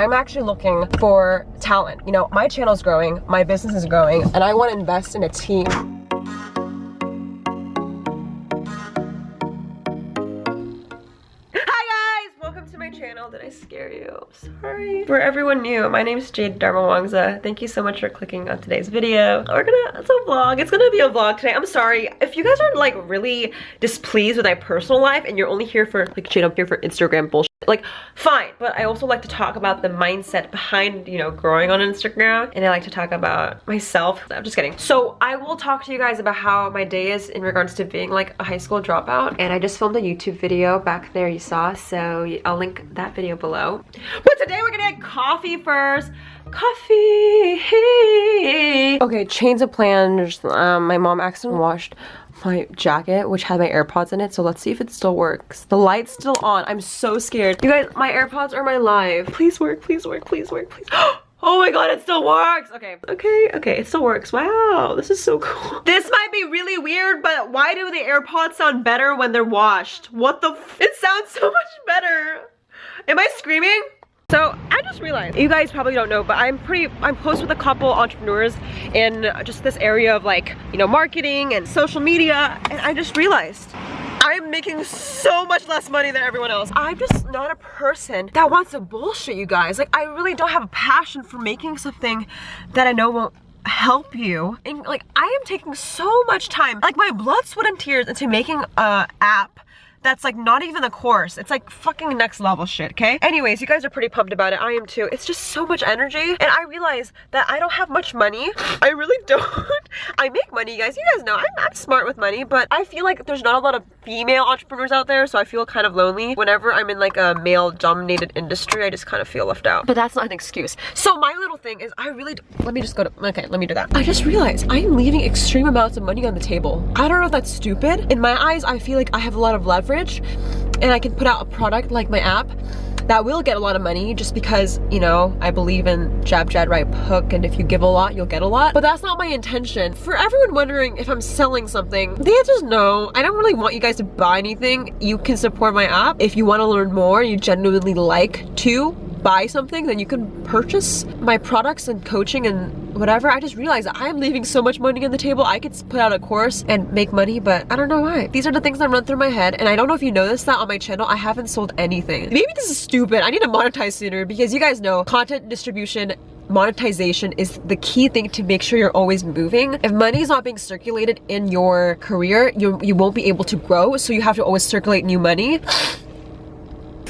I'm actually looking for talent. You know, my channel's growing, my business is growing, and I want to invest in a team. Hi guys, welcome to my channel. Did I scare you? Sorry. For everyone new, my name is Jade Darmawangsa. Thank you so much for clicking on today's video. We're gonna, it's a vlog. It's gonna be a vlog today. I'm sorry. If you guys are like really displeased with my personal life and you're only here for like Jade, I'm here for Instagram bullshit like fine but i also like to talk about the mindset behind you know growing on instagram and i like to talk about myself. I'm just kidding. So i will talk to you guys about how my day is in regards to being like a high school dropout and i just filmed a youtube video back there you saw so i'll link that video below. But today we're gonna get coffee first. Coffee hey. Okay chains of plans um, my mom accidentally washed my jacket which had my airpods in it so let's see if it still works the light's still on i'm so scared you guys my airpods are my life please work please work please work please Oh my god, it still works! Okay, okay, okay, it still works. Wow, this is so cool. This might be really weird, but why do the AirPods sound better when they're washed? What the It sounds so much better. Am I screaming? So I just realized, you guys probably don't know, but I'm pretty, I'm close with a couple entrepreneurs in just this area of like, you know, marketing and social media. And I just realized I'm making so much less money than everyone else. I'm just not a person that wants to bullshit you guys. Like I really don't have a passion for making something that I know won't help you and like I am taking so much time like my blood sweat and tears into making a app that's like not even the course. It's like fucking next level shit, okay? Anyways, you guys are pretty pumped about it. I am too. It's just so much energy. And I realize that I don't have much money. I really don't. I make money, you guys. You guys know I'm, I'm smart with money, but I feel like there's not a lot of female entrepreneurs out there, so I feel kind of lonely. Whenever I'm in like a male-dominated industry, I just kind of feel left out. But that's not an excuse. So my little thing is I really, let me just go to, okay, let me do that. I just realized I'm leaving extreme amounts of money on the table. I don't know if that's stupid. In my eyes, I feel like I have a lot of leverage and I can put out a product like my app that will get a lot of money just because, you know, I believe in jab, jab, right hook and if you give a lot, you'll get a lot. But that's not my intention. For everyone wondering if I'm selling something, the answer is no. I don't really want you guys to buy anything. You can support my app. If you want to learn more, you genuinely like to, buy something, then you can purchase my products and coaching and whatever. I just realized I'm leaving so much money on the table. I could put out a course and make money, but I don't know why. These are the things that run through my head, and I don't know if you noticed that on my channel, I haven't sold anything. Maybe this is stupid. I need to monetize sooner because you guys know content distribution monetization is the key thing to make sure you're always moving. If money is not being circulated in your career, you, you won't be able to grow, so you have to always circulate new money.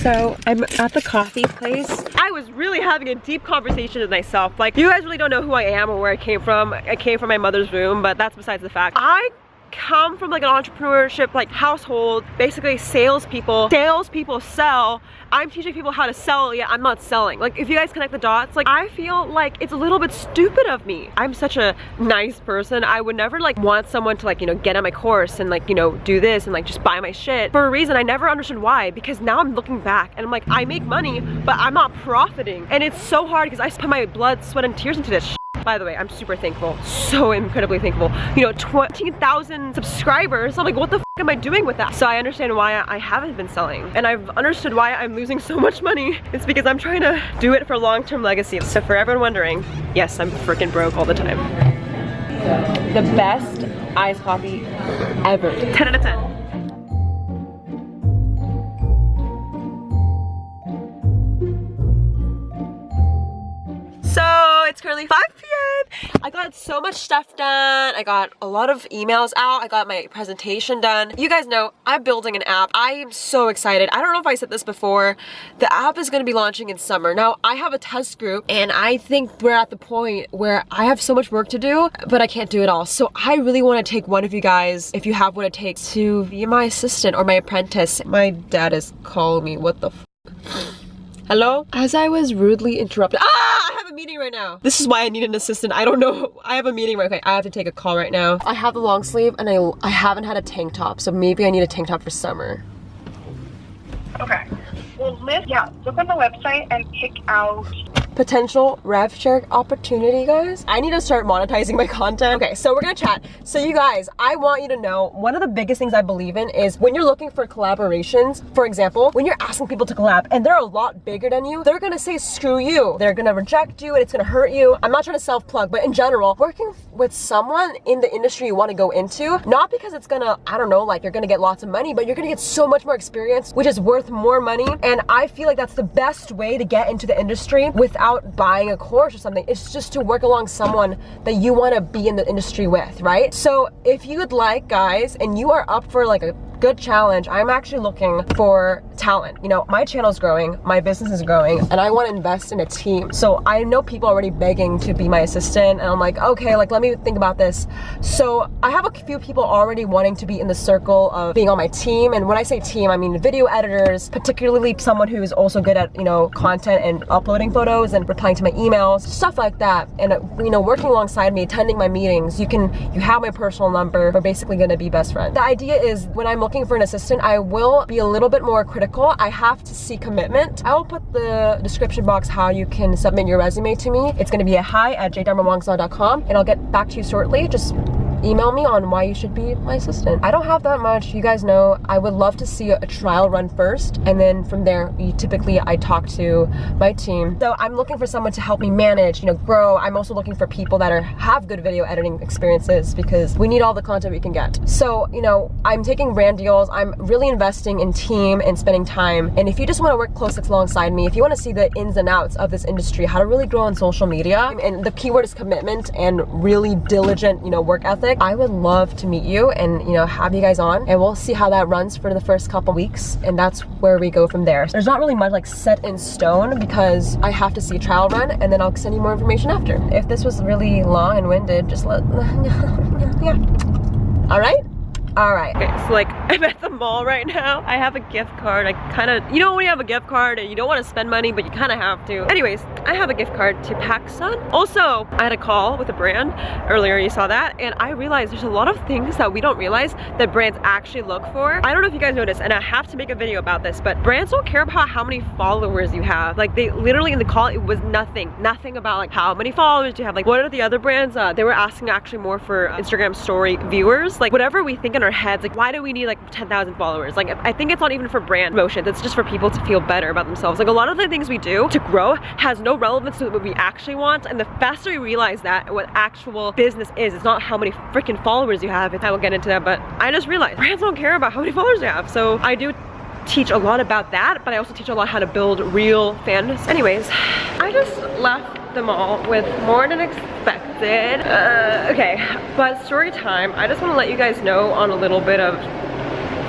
So I'm at the coffee place. I was really having a deep conversation with myself. Like you guys really don't know who I am or where I came from. I came from my mother's room, but that's besides the fact. I come from like an entrepreneurship like household basically salespeople. Salespeople sell. I'm teaching people how to sell yeah i'm not selling. Like if you guys connect the dots like i feel like it's a little bit stupid of me. I'm such a nice person. I would never like want someone to like you know get on my course and like you know do this and like just buy my shit for a reason. I never understood why because now i'm looking back and i'm like i make money but i'm not profiting. And it's so hard because i put my blood sweat and tears into this by the way, I'm super thankful, so incredibly thankful. You know, 20,000 subscribers, I'm like, what the am I doing with that? So I understand why I haven't been selling. And I've understood why I'm losing so much money. It's because I'm trying to do it for long-term legacy. So for everyone wondering, yes, I'm freaking broke all the time. The best iced coffee ever. 10 out of 10. It's currently 5 p.m. I got so much stuff done. I got a lot of emails out. I got my presentation done. You guys know I'm building an app. I am so excited. I don't know if I said this before. The app is going to be launching in summer. Now, I have a test group and I think we're at the point where I have so much work to do, but I can't do it all. So I really want to take one of you guys, if you have what it takes, to be my assistant or my apprentice. My dad is calling me. What the Hello? As I was rudely interrupted. Ah! I have a meeting right now. This is why I need an assistant. I don't know. I have a meeting right Okay, I have to take a call right now. I have the long sleeve and I, I haven't had a tank top. So maybe I need a tank top for summer. Okay. Well, Liz, yeah, look on the website and pick out potential rev share opportunity, guys. I need to start monetizing my content. Okay, so we're gonna chat. So you guys, I want you to know one of the biggest things I believe in is when you're looking for collaborations, for example, when you're asking people to collab and they're a lot bigger than you, they're gonna say screw you. They're gonna reject you and it's gonna hurt you. I'm not trying to self-plug, but in general, working with someone in the industry you wanna go into, not because it's gonna, I don't know, like you're gonna get lots of money, but you're gonna get so much more experience, which is worth more money. And I feel like that's the best way to get into the industry without buying a course or something. It's just to work along someone that you wanna be in the industry with, right? So if you would like, guys, and you are up for like a good challenge. I'm actually looking for talent. You know, my channel is growing, my business is growing, and I want to invest in a team. So I know people already begging to be my assistant, and I'm like, okay, like let me think about this. So I have a few people already wanting to be in the circle of being on my team. And when I say team, I mean video editors, particularly someone who is also good at, you know, content and uploading photos and replying to my emails, stuff like that. And, you know, working alongside me, attending my meetings, you can, you have my personal number. We're basically going to be best friends. The idea is when I'm looking for an assistant, I will be a little bit more critical. I have to see commitment. I will put the description box how you can submit your resume to me. It's gonna be a hi at jdarmawangsa.com and I'll get back to you shortly. Just email me on why you should be my assistant. I don't have that much. You guys know I would love to see a trial run first and then from there typically I talk to my team. So I'm looking for someone to help me manage, you know, grow. I'm also looking for people that are have good video editing experiences because we need all the content we can get. So, you know, I'm taking brand deals. I'm really investing in team and spending time. And if you just want to work close alongside me, if you want to see the ins and outs of this industry, how to really grow on social media, and the keyword is commitment and really diligent, you know, work ethic, I would love to meet you and you know have you guys on and we'll see how that runs for the first couple weeks and that's where we go from there. There's not really much like set in stone because I have to see a trial run and then I'll send you more information after. If this was really long and winded, just let yeah. All right? All right. Okay, so like I'm at the mall right now. I have a gift card. I kind of, you know when you have a gift card and you don't want to spend money, but you kind of have to. Anyways, I have a gift card to PacSun. Also, I had a call with a brand earlier, you saw that, and I realized there's a lot of things that we don't realize that brands actually look for. I don't know if you guys noticed, and I have to make a video about this, but brands don't care about how many followers you have. Like they literally in the call, it was nothing. Nothing about like how many followers do you have. Like what are the other brands? Uh, they were asking actually more for Instagram story viewers. Like whatever we think in our heads, like why do we need like 10,000 followers? Like I think it's not even for brand motion. It's just for people to feel better about themselves. Like a lot of the things we do to grow has no relevance to what we actually want. And the faster we realize that what actual business is, it's not how many freaking followers you have. I will get into that, but I just realized brands don't care about how many followers you have. So I do teach a lot about that, but I also teach a lot how to build real fans. Anyways, I just left the mall with more than expected. Uh, okay, but story time. I just want to let you guys know on a little bit of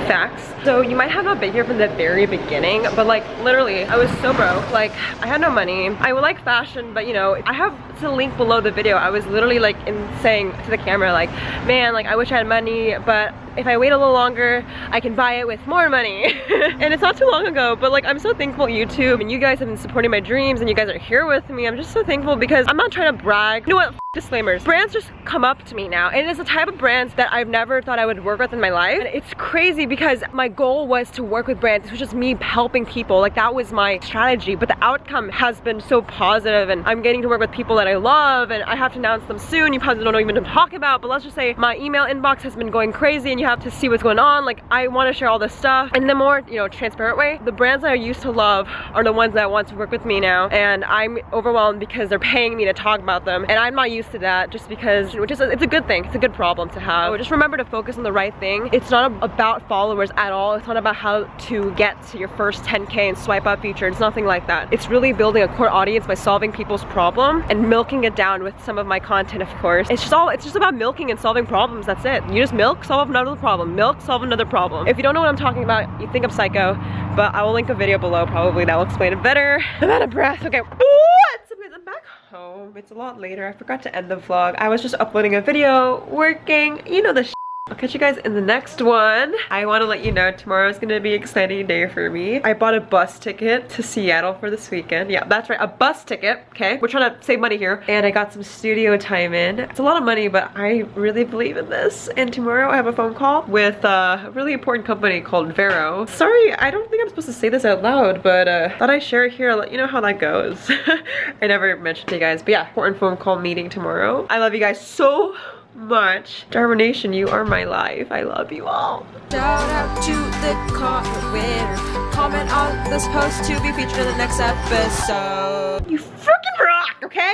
facts. So you might have not been here from the very beginning, but like literally I was so broke. Like I had no money. I would like fashion, but you know, I have the link below the video. I was literally like in saying to the camera like, man, like I wish I had money, but if I wait a little longer, I can buy it with more money. and it's not too long ago, but like I'm so thankful YouTube and you guys have been supporting my dreams and you guys are here with me. I'm just so thankful because I'm not trying to brag. You know what? disclaimers. Brands just come up to me now and it's a type of brands that I've never thought I would work with in my life. And it's crazy because my goal was to work with brands. It was just me helping people. Like that was my strategy, but the outcome has been so positive and I'm getting to work with people that I love and I have to announce them soon. You probably don't know even to talk about, but let's just say my email inbox has been going crazy and you have to see what's going on. Like I want to share all this stuff in the more, you know, transparent way. The brands that I used to love are the ones that want to work with me now and I'm overwhelmed because they're paying me to talk about them and I'm not used to that just because, which is, it's a good thing. It's a good problem to have. So just remember to focus on the right thing. It's not about followers at all. It's not about how to get to your first 10K and swipe up feature. It's nothing like that. It's really building a core audience by solving people's problem and milking it down with some of my content, of course. It's just all, it's just about milking and solving problems. That's it. You just milk, solve another problem. Milk, solve another problem. If you don't know what I'm talking about, you think I'm psycho, but I will link a video below probably that will explain it better. I'm out of breath. Okay. What? I'm back home. It's a lot later. I forgot to end the vlog. I was just uploading a video, working, you know the I'll catch you guys in the next one. I want to let you know tomorrow is going to be an exciting day for me. I bought a bus ticket to Seattle for this weekend. Yeah, that's right, a bus ticket, okay? We're trying to save money here. And I got some studio time in. It's a lot of money, but I really believe in this. And tomorrow I have a phone call with a really important company called Vero. Sorry, I don't think I'm supposed to say this out loud, but uh, thought I'd share it here, let you know how that goes. I never mentioned to you guys, but yeah, important phone call meeting tomorrow. I love you guys so much. Darmination, you are my life. I love you all. Shout out to the comment winner. Comment on this post to be featured in the next episode. You freaking rock, okay?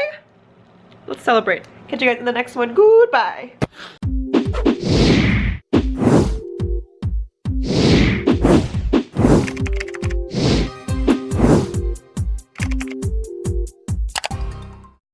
Let's celebrate. Catch you guys in the next one. Goodbye.